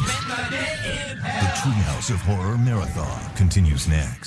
The Treehouse of Horror Marathon continues next.